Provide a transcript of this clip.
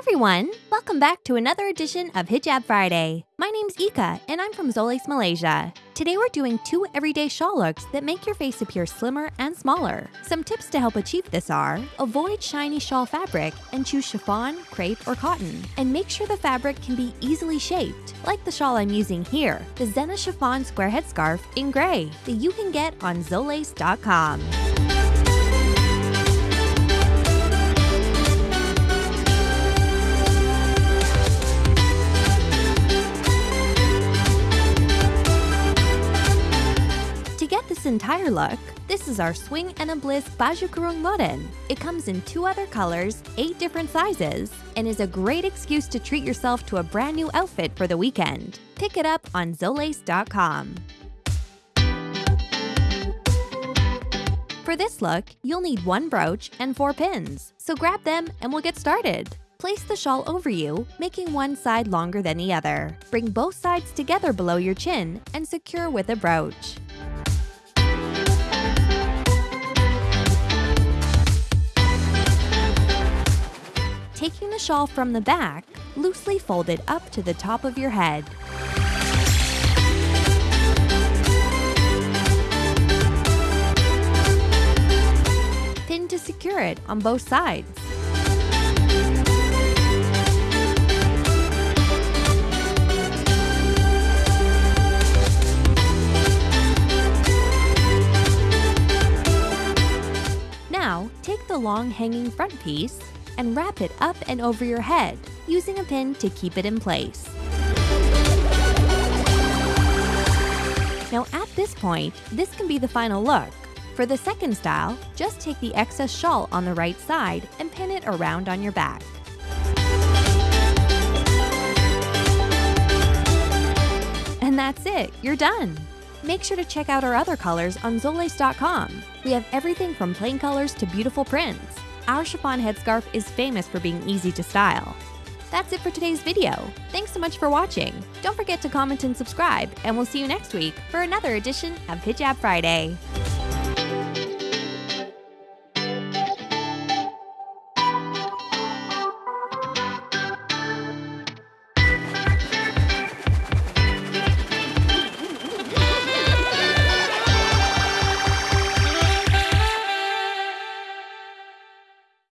everyone! Welcome back to another edition of Hijab Friday. My name's Ika and I'm from Zoles, Malaysia. Today we're doing two everyday shawl looks that make your face appear slimmer and smaller. Some tips to help achieve this are avoid shiny shawl fabric and choose chiffon, crepe, or cotton. And make sure the fabric can be easily shaped, like the shawl I'm using here, the Zena Chiffon Square Headscarf in gray that you can get on Zoles.com. entire look, this is our Swing and a Bliss Baju Kurung Modern. It comes in two other colors, eight different sizes, and is a great excuse to treat yourself to a brand new outfit for the weekend. Pick it up on Zoles.com. For this look, you'll need one brooch and four pins, so grab them and we'll get started. Place the shawl over you, making one side longer than the other. Bring both sides together below your chin and secure with a brooch. Shawl from the back, loosely fold it up to the top of your head. Pin to secure it on both sides. Now, take the long hanging front piece and wrap it up and over your head, using a pin to keep it in place. Now at this point, this can be the final look. For the second style, just take the excess shawl on the right side and pin it around on your back. And that's it, you're done! Make sure to check out our other colors on Zoles.com. We have everything from plain colors to beautiful prints. Our chiffon headscarf is famous for being easy to style. That's it for today's video. Thanks so much for watching. Don't forget to comment and subscribe, and we'll see you next week for another edition of Hijab Friday.